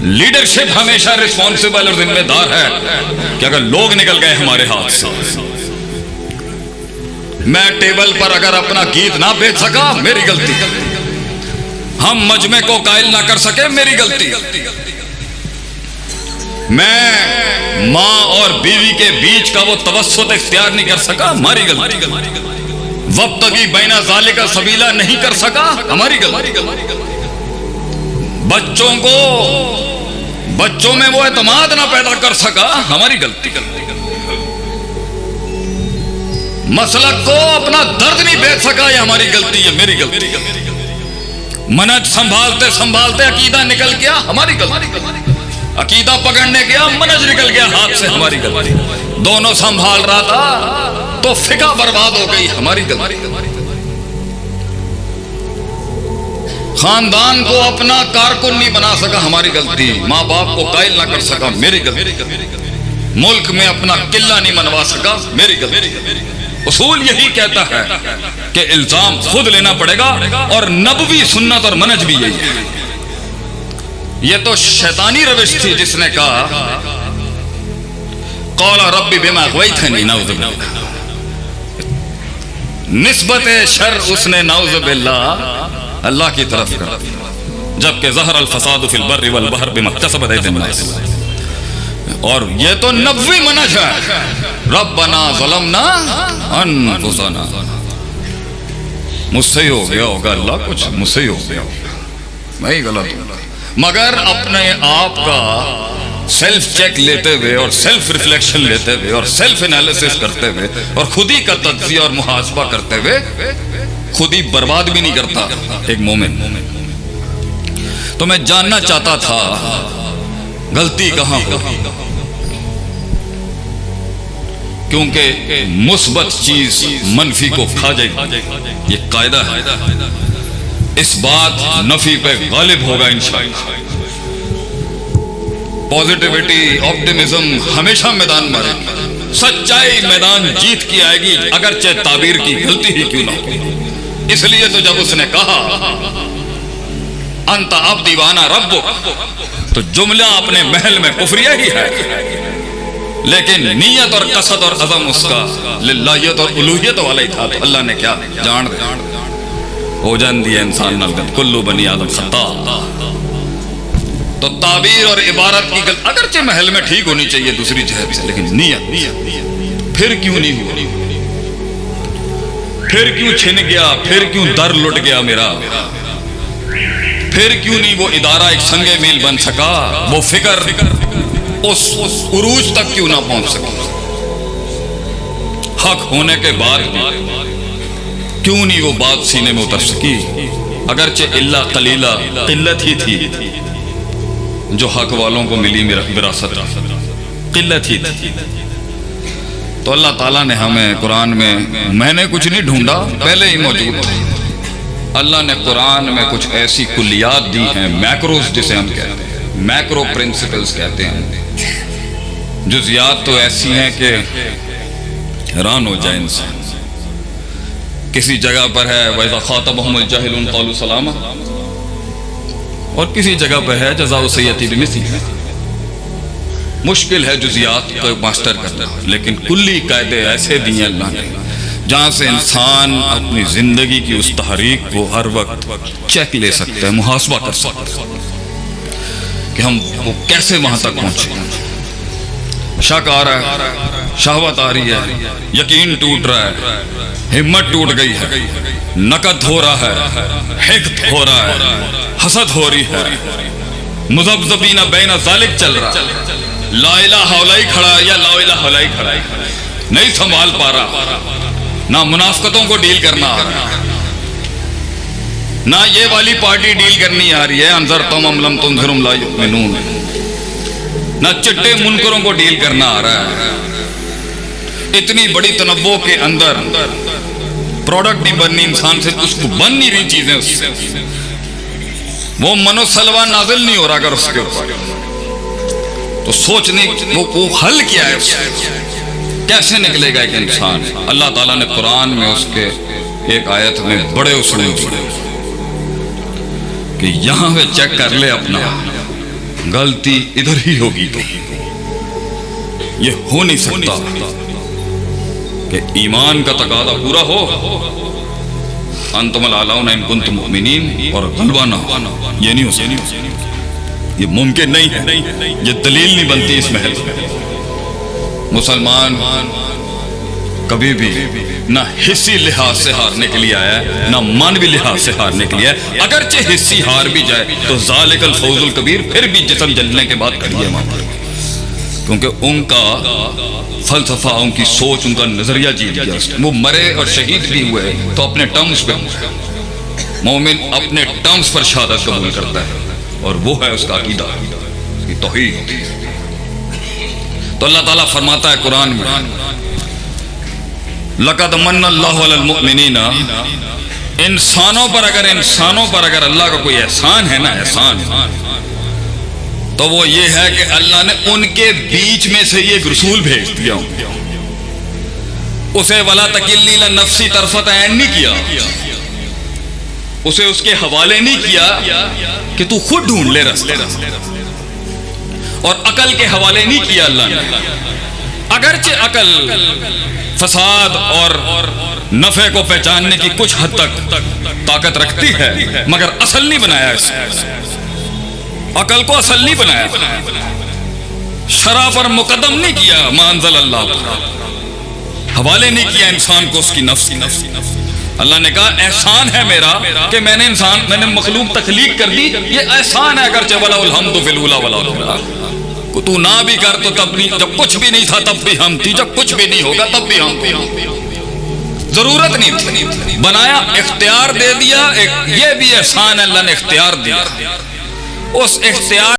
Leadership ہمیشہ responsible اور ذمہ دار ہے کہ اگر لوگ نکل گئے ہمارے ہاتھ سے۔ میں ٹیبل پر اگر اپنا گیت نہ بیچ سکا، میری غلطی۔ ہم مجمع کو قائل نہ کر سکے، میری غلطی۔ میں ماں اور بیوی کے بیچ کا وہ توسط اختیار نہیں کر سکا، ہماری غلطی۔ وقت کی بینا ظالے کا سبیلا نہیں کر سکا، ہماری غلطی۔ بچوں کو بچوں میں وہ اعتماد نہ پیدا کر سکا، ہماری غلطی۔ مسلک کو اپنا درد نہیں بیچ سکا، یہ ہماری غلطی ہے، میری غلطی۔ منج سنبھالتے سنبھالتے عقیدہ نکل گیا، ہماری غلطی۔ عقیدہ پکڑنے گیا، منج نکل گیا، ہاتھ سے ہماری غلطی۔ دونوں سنبھال رہا تھا، تو فقہ برباد ہو گئی، ہماری غلطی۔ خاندان کو اپنا کارکن نہیں بنا سکا، ہماری غلطی۔ ماں باپ کو قائل نہ کر سکا، میری غلطی۔ ملک میں اپنا قلعہ نہیں منوا سکا، میری غلطی۔ اصول یہی کہتا ہے کہ الزام خود لینا پڑے گا اور نبوی سنت اور منج بھی یہی ہے۔ یہ تو شیطانی روش تھی جس نے کہا، قولا ربی بما غویتنی نعوذ باللہ۔ نسبت شر اس نے، نعوذ باللہ اللہ کی طرف کر جبکہ ظہر الفساد فی البر والبحر بما اکتسبت ایدی الناس۔ اور یہ تو نبوی منج ہے۔ ربنا ظلمنا انفسنا۔ مجھ سے ہی ہو گیا ہوگا اللہ، کچھ مجھ سے ہی ہو گیا ہوگا۔ میں ہی غلط ہوں۔ مگر اپنے آپ کا سیلف چیک لیتے ہوئے اور سیلف ریفلیکشن لیتے ہوئے اور سیلف انالیسس کرتے ہوئے اور خود ہی کا تجزیہ اور محاسبہ کرتے ہوئے خود ہی برباد بھی نہیں کرتا، ایک مومن۔ تو میں جاننا چاہتا تھا، غلطی کہاں ہو؟ کیونکہ مثبت چیز منفی کو کھا جائے یہ قاعدہ ہے۔ اس بات نفی پہ غالب ہوگا انشاءاللہ۔ پوزیٹیوٹی آپٹیمزم ہمیشہ میدان میں سچائی میدان جیت کی آئے گی، اگرچہ تعبیر کی غلطی ہی کیوں نہ ہو۔ اس لیے تو جب اس نے کہا، انت اب دیوانہ رب تو جملہ اپنے محل میں کفریہ ہی ہے۔ لیکن نیت اور قصد اور عظم اس کا للہیت اور الوحیت والا ہی تھا۔ تو اللہ نے کیا؟ جان ہو جان دیا انسان نلگت کلو بنی آدم خطا تو تعبیر اور عبارت کی گل اگرچہ محل میں ٹھیک ہونی چاہیے دوسری جہت سے، لیکن نیت۔ پھر کیوں نہیں ہوئی پھر کیوں چھن گیا؟ پھر کیوں در لٹ گیا میرا؟ پھر کیوں نہیں وہ ادارہ ایک سنگ میل بن سکا؟ وہ فکر اس عروج تک کیوں نہ پہنچ سکا حق ہونے کے بعد کیوں نہیں وہ بات سینے میں اتر سکی؟ اگرچہ اللہ قلیلہ قلت ہی تھی جو حق والوں کو ملی وراثت۔ قلت ہی تھی۔ تو اللہ تعالیٰ نے ہمیں قرآن میں میں نے کچھ نہیں ڈھونڈا، پہلے ہی موجود اللہ نے قرآن میں کچھ ایسی کلیات دی ہیں میکروز جسے ہم کہتے ہیں میکرو پرنسپلز کہتے ہیں۔ جزیات تو ایسی ہیں کہ حیران ہو جائے انسان۔ کسی جگہ پر ہے، وَإِذَا خَاطَبَهُمُ الْجَاهِلُونَ قَالُوا سَلَامًا۔ اور کسی جگہ پہ ہے جزا سیتی بمثی مشکل ہے جزیات کو ماسٹر کرنا لیکن کلی قاعدے ایسے دیے اللہ نے، جہاں سے انسان اپنی زندگی کی اس تحریک کو ہر وقت چیک لے سکتا ہے، محاسبہ کر سکتا ہے کہ ہم وہ کیسے وہاں تک پہنچے۔ شک آ رہا ہے، شہوت آ رہی ہے، یقین ٹوٹ رہا ہے، ہمت ٹوٹ گئی ہے، نقد ہو رہا ہے، حقد ہو رہا ہے، حسد ہو رہی ہے مذبذبین بین ذالک چل رہا ہے۔ لا الہ حولائی کھڑا ہے یا لا الہ حولائی کھڑا ہے؟ نہیں سنبھال پا رہا۔ نہ منافقتوں کو ڈیل کرنا آ رہا ہے۔ نہ یہ والی پارٹی ڈیل کرنی آ رہی ہے۔ انظر تم ام لم تنظرم لا یؤمنون۔ نہ چٹے منکروں کو ڈیل کرنا آ رہا ہے۔ اتنی بڑی تنوع کے اندر پروڈکٹ نہیں بننی، انسان سے اس کو بن نہیں رہی چیزیں اس سے۔ وہ منو سلوا نازل نہیں ہو رہا اگر اس کے اوپر۔ تو سوچنے وہ حل کیا ہے کیسے نکلے گا ایک انسان؟ اللہ تعالیٰ نے قرآن میں اس کے ایک آیت میں بڑے اسلوب پڑے کہ یہاں پہ چیک کر لے اپنا، غلطی ادھر ہی ہوگی تو۔ یہ ہو نہیں سکتا کہ ایمان کا تقاضا پورا ہو۔ انتم العلاؤن ان کنتم مؤمنین اور غلبہ یہ نہیں ہو سکتا۔ یہ ممکن نہیں ہے۔ یہ دلیل نہیں بنتی اس محل مسلمان کبھی بھی نہ حصی لحاظ سے ہارنے کے لیے آیا ہے، نہ مانوی لحاظ سے ہارنے کے لیے آیا اگرچہ حصی ہار بھی جائے، تو ذالک الفوز القبیر پھر بھی جسم جلنے کے بعد کریے مانتا کیونکہ ان کا فلسفہ، ان کی سوچ، ان کا نظریہ جی گیا۔ وہ مرے اور شہید بھی ہوئے، تو اپنے ٹرمز پہ۔ مومن اپنے ٹرمز پر شہادت قبول کرتا ہے۔ اور وہ ہے اس کا عقیدہ، اس کی توحید۔ تو اللہ تعالیٰ فرماتا ہے قرآن میں، لقد من اللہ المؤمنین انسانوں پر اگر، انسانوں پر اگر اللہ کا کوئی احسان ہے نا، احسان، تو وہ یہ ہے کہ اللہ نے ان کے بیچ میں سے یہ رسول بھیج دیا۔ اسے ولا تکلی نفسی طرفت عین نہیں کیا۔ اسے اس کے حوالے نہیں کیا کہ تو خود ڈھونڈ لے رستہ۔ اور عقل کے حوالے نہیں کیا اللہ نے۔ اگرچہ عقل فساد اور نفع کو پہچاننے کی کچھ حد تک طاقت رکھتی ہے، مگر اصل نہیں بنایا اس عقل کو اصل نہیں بنایا۔ شرع پر مقدم نہیں کیا مانزل اللہ۔ حوالے نہیں کیا انسان کو اس کی نفس کی نفس اللہ نے کہا، احسان ہے میرا کہ میں نے انسان میں نے مخلوق تخلیق کر دی، یہ احسان ہے اگرچہ ولا الحمد فی ولا تو نہ بھی کر تو تب نہیں جب کچھ بھی نہیں تھا تب بھی ہم تھی، جب کچھ بھی نہیں ہوگا تب بھی ہم تھی ضرورت نہیں تھی۔ بنایا، اختیار دے دیا یہ بھی احسان ہے، اللہ نے اختیار دیا۔ اس اختیار